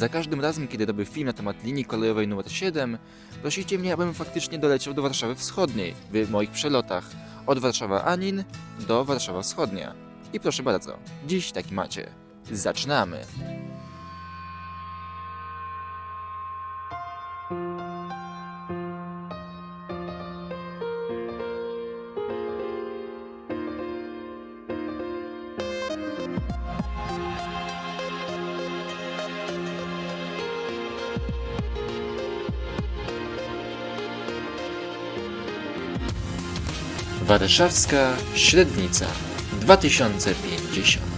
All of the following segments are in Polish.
Za każdym razem, kiedy robię film na temat linii kolejowej numer 7, prosicie mnie, abym faktycznie doleciał do Warszawy Wschodniej w moich przelotach od Warszawa Anin do Warszawa Wschodnia. I proszę bardzo, dziś taki macie. Zaczynamy! Warszawska Średnica 2050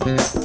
Thank you.